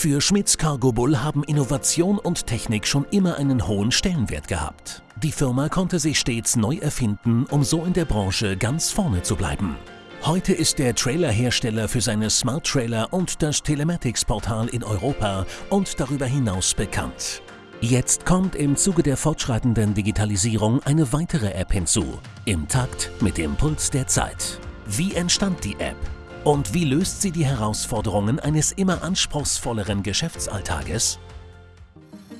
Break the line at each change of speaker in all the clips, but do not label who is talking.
Für Schmitz Cargo Bull haben Innovation und Technik schon immer einen hohen Stellenwert gehabt. Die Firma konnte sich stets neu erfinden, um so in der Branche ganz vorne zu bleiben. Heute ist der Trailerhersteller für seine Smart Trailer und das Telematics-Portal in Europa und darüber hinaus bekannt. Jetzt kommt im Zuge der fortschreitenden Digitalisierung eine weitere App hinzu, im Takt mit dem Puls der Zeit. Wie entstand die App? Und wie löst sie die Herausforderungen eines immer anspruchsvolleren Geschäftsalltages?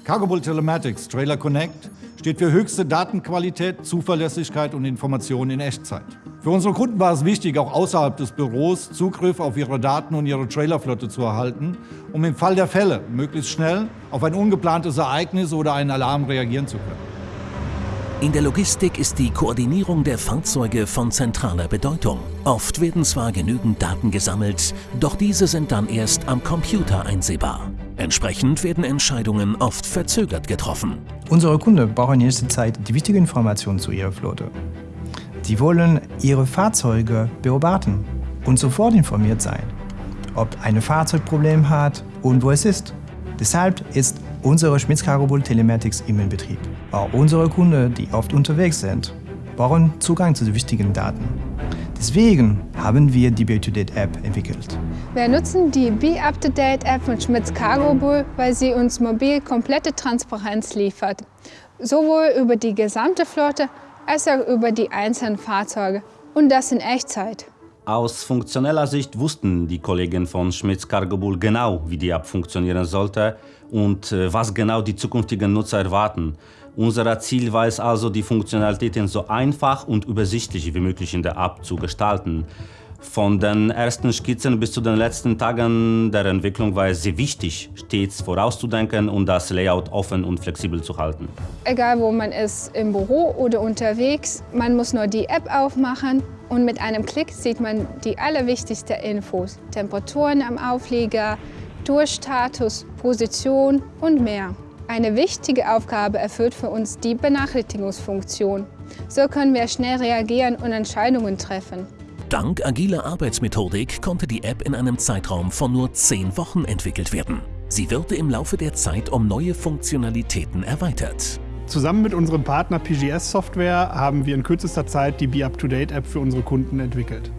Cargobull Telematics Trailer Connect steht für höchste Datenqualität, Zuverlässigkeit und Information in Echtzeit. Für unsere Kunden war es wichtig, auch außerhalb des Büros Zugriff auf ihre Daten und ihre Trailerflotte zu erhalten, um im Fall der Fälle möglichst schnell auf ein ungeplantes Ereignis oder einen Alarm reagieren zu können.
In der Logistik ist die Koordinierung der Fahrzeuge von zentraler Bedeutung. Oft werden zwar genügend Daten gesammelt, doch diese sind dann erst am Computer einsehbar. Entsprechend werden Entscheidungen oft verzögert getroffen.
Unsere Kunden brauchen in nächster Zeit die wichtigen Informationen zu ihrer Flotte. Sie wollen ihre Fahrzeuge beobachten und sofort informiert sein, ob ein Fahrzeugproblem hat und wo es ist. Deshalb ist unsere Schmitz Bull Telematics im Betrieb. Auch unsere Kunden, die oft unterwegs sind, brauchen Zugang zu den wichtigen Daten. Deswegen haben wir die Be-to-Date-App entwickelt.
Wir nutzen die Be-Up-to-Date-App von Schmitz Cargo Bull, weil sie uns mobil komplette Transparenz liefert. Sowohl über die gesamte Flotte als auch über die einzelnen Fahrzeuge. Und das in Echtzeit.
Aus funktioneller Sicht wussten die Kollegen von Schmitz Cargo Bull genau, wie die App funktionieren sollte und äh, was genau die zukünftigen Nutzer erwarten. Unser Ziel war es also, die Funktionalitäten so einfach und übersichtlich wie möglich in der App zu gestalten. Von den ersten Skizzen bis zu den letzten Tagen der Entwicklung war es sehr wichtig, stets vorauszudenken und das Layout offen und flexibel zu halten.
Egal wo man ist, im Büro oder unterwegs, man muss nur die App aufmachen und mit einem Klick sieht man die allerwichtigsten Infos. Temperaturen am Auflieger, Durchstatus, Position und mehr. Eine wichtige Aufgabe erfüllt für uns die Benachrichtigungsfunktion. So können wir schnell reagieren und Entscheidungen treffen.
Dank agiler Arbeitsmethodik konnte die App in einem Zeitraum von nur 10 Wochen entwickelt werden. Sie wurde im Laufe der Zeit um neue Funktionalitäten erweitert.
Zusammen mit unserem Partner PGS Software haben wir in kürzester Zeit die Be Up to Date App für unsere Kunden entwickelt.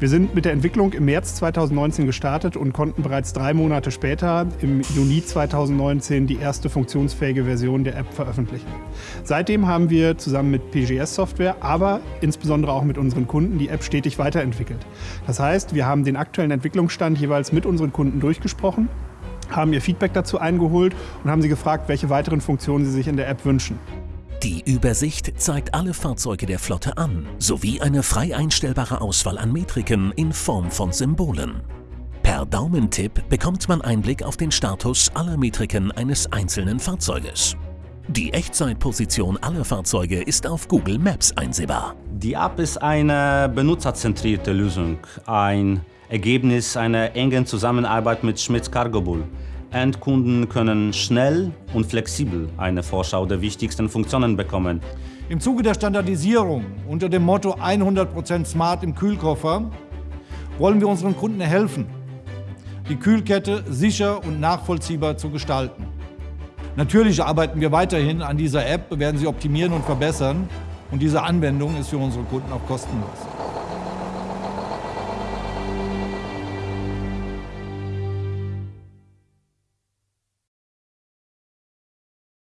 Wir sind mit der Entwicklung im März 2019 gestartet und konnten bereits drei Monate später, im Juni 2019, die erste funktionsfähige Version der App veröffentlichen. Seitdem haben wir zusammen mit PGS Software, aber insbesondere auch mit unseren Kunden die App stetig weiterentwickelt. Das heißt, wir haben den aktuellen Entwicklungsstand jeweils mit unseren Kunden durchgesprochen haben ihr Feedback dazu eingeholt und haben sie gefragt, welche weiteren Funktionen sie sich in der App wünschen.
Die Übersicht zeigt alle Fahrzeuge der Flotte an, sowie eine frei einstellbare Auswahl an Metriken in Form von Symbolen. Per Daumentipp bekommt man Einblick auf den Status aller Metriken eines einzelnen Fahrzeuges. Die Echtzeitposition aller Fahrzeuge ist auf Google Maps einsehbar.
Die App ist eine benutzerzentrierte Lösung, ein Ergebnis einer engen Zusammenarbeit mit Schmitz Cargo Bull. Endkunden können schnell und flexibel eine Vorschau der wichtigsten Funktionen bekommen.
Im Zuge der Standardisierung unter dem Motto 100% Smart im Kühlkoffer wollen wir unseren Kunden helfen, die Kühlkette sicher und nachvollziehbar zu gestalten. Natürlich arbeiten wir weiterhin an dieser App, werden sie optimieren und verbessern und diese Anwendung ist für unsere Kunden auch kostenlos.